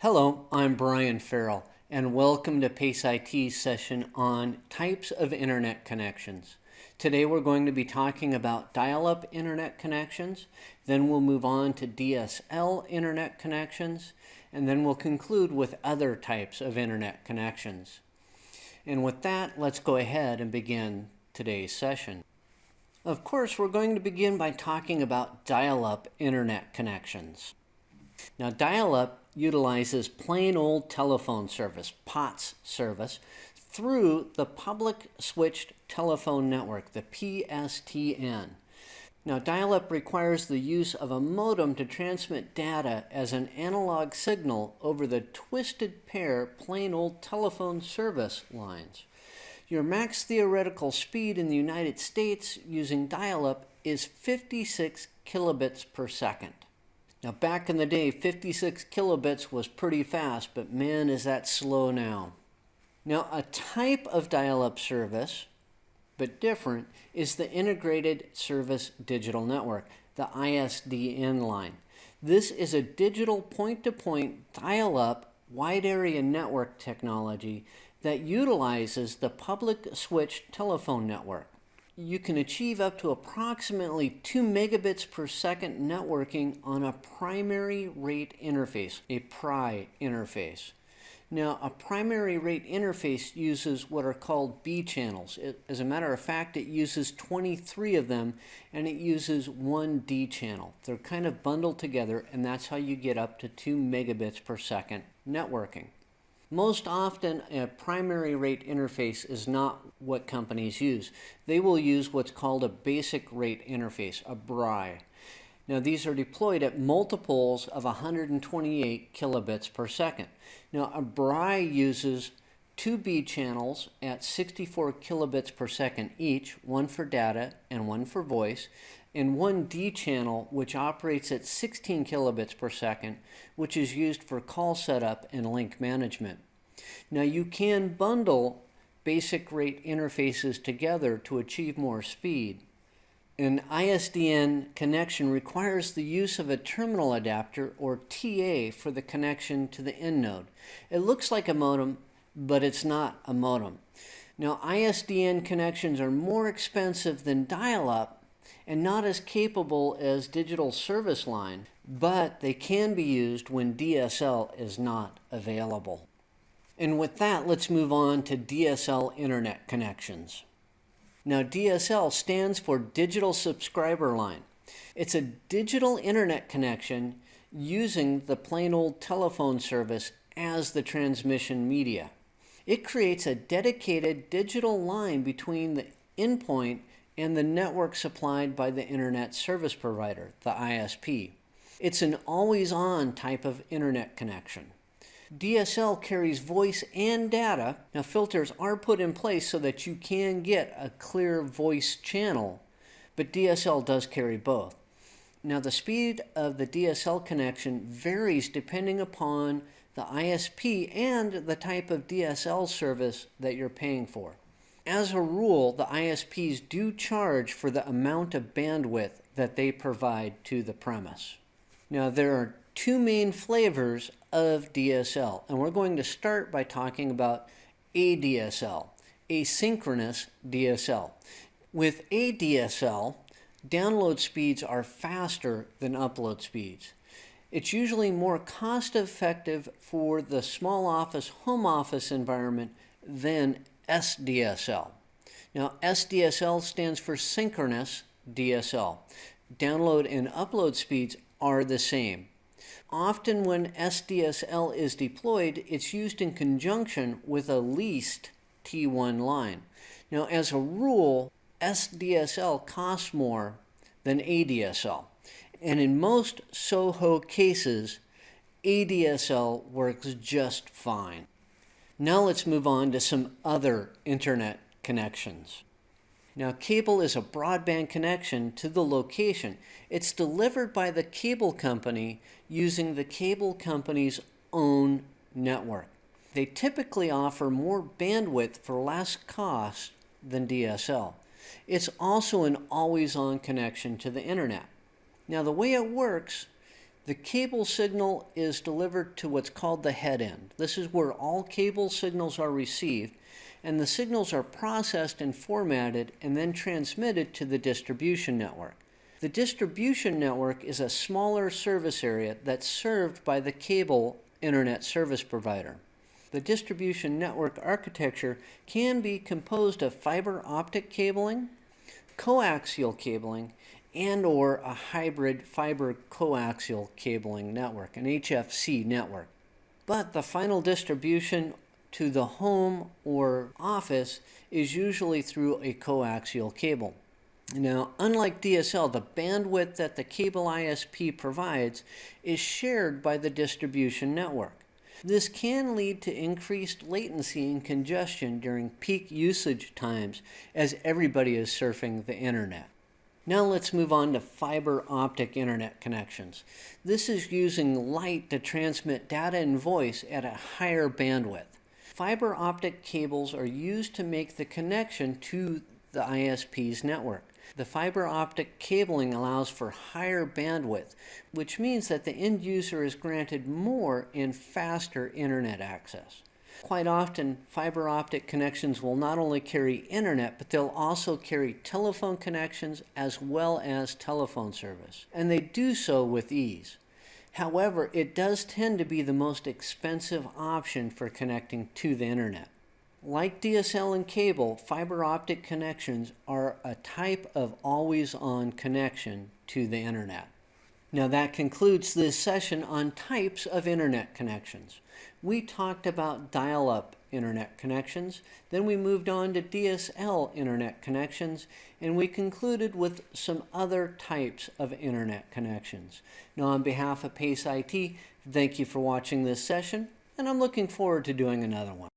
Hello, I'm Brian Farrell, and welcome to PACE IT's session on types of internet connections. Today we're going to be talking about dial-up internet connections, then we'll move on to DSL internet connections, and then we'll conclude with other types of internet connections. And with that, let's go ahead and begin today's session. Of course, we're going to begin by talking about dial-up internet connections. Now, dial-up utilizes plain old telephone service, POTS service, through the Public Switched Telephone Network, the PSTN. Now, dial-up requires the use of a modem to transmit data as an analog signal over the twisted pair plain old telephone service lines. Your max theoretical speed in the United States using dial-up is 56 kilobits per second. Now back in the day, 56 kilobits was pretty fast, but man is that slow now. Now a type of dial-up service, but different, is the Integrated Service Digital Network, the ISDN line. This is a digital point-to-point dial-up wide area network technology that utilizes the public switched telephone network you can achieve up to approximately 2 megabits per second networking on a primary rate interface, a PRI interface. Now, a primary rate interface uses what are called B channels. It, as a matter of fact, it uses 23 of them and it uses one D channel. They're kind of bundled together and that's how you get up to 2 megabits per second networking. Most often, a primary rate interface is not what companies use. They will use what's called a basic rate interface, a BRI. Now, these are deployed at multiples of 128 kilobits per second. Now, a BRI uses two B channels at 64 kilobits per second each, one for data and one for voice, and one D channel which operates at 16 kilobits per second, which is used for call setup and link management. Now you can bundle basic rate interfaces together to achieve more speed. An ISDN connection requires the use of a terminal adapter or TA for the connection to the end node. It looks like a modem, but it's not a modem. Now ISDN connections are more expensive than dial-up and not as capable as digital service line, but they can be used when DSL is not available. And with that, let's move on to DSL internet connections. Now DSL stands for Digital Subscriber Line. It's a digital internet connection using the plain old telephone service as the transmission media. It creates a dedicated digital line between the endpoint and the network supplied by the Internet Service Provider, the ISP. It's an always-on type of internet connection. DSL carries voice and data. Now filters are put in place so that you can get a clear voice channel, but DSL does carry both. Now the speed of the DSL connection varies depending upon the ISP and the type of DSL service that you're paying for. As a rule, the ISPs do charge for the amount of bandwidth that they provide to the premise. Now, there are two main flavors of DSL, and we're going to start by talking about ADSL, asynchronous DSL. With ADSL, download speeds are faster than upload speeds. It's usually more cost effective for the small office, home office environment than SDSL. Now, SDSL stands for synchronous DSL. Download and upload speeds are the same. Often when SDSL is deployed, it's used in conjunction with a leased T1 line. Now, as a rule, SDSL costs more than ADSL. And in most SOHO cases, ADSL works just fine. Now let's move on to some other internet connections. Now cable is a broadband connection to the location. It's delivered by the cable company using the cable company's own network. They typically offer more bandwidth for less cost than DSL. It's also an always-on connection to the internet. Now the way it works, The cable signal is delivered to what's called the head end. This is where all cable signals are received, and the signals are processed and formatted and then transmitted to the distribution network. The distribution network is a smaller service area that's served by the cable internet service provider. The distribution network architecture can be composed of fiber optic cabling, coaxial cabling, and or a hybrid fiber coaxial cabling network, an HFC network. But the final distribution to the home or office is usually through a coaxial cable. Now, unlike DSL, the bandwidth that the cable ISP provides is shared by the distribution network. This can lead to increased latency and congestion during peak usage times as everybody is surfing the internet. Now let's move on to fiber optic internet connections. This is using light to transmit data and voice at a higher bandwidth. Fiber optic cables are used to make the connection to the ISP's network. The fiber optic cabling allows for higher bandwidth, which means that the end user is granted more and faster internet access. Quite often, fiber optic connections will not only carry internet, but they'll also carry telephone connections as well as telephone service. And they do so with ease. However, it does tend to be the most expensive option for connecting to the internet. Like DSL and cable, fiber optic connections are a type of always-on connection to the internet. Now that concludes this session on types of internet connections. We talked about dial-up internet connections, then we moved on to DSL internet connections, and we concluded with some other types of internet connections. Now on behalf of PACE IT, thank you for watching this session, and I'm looking forward to doing another one.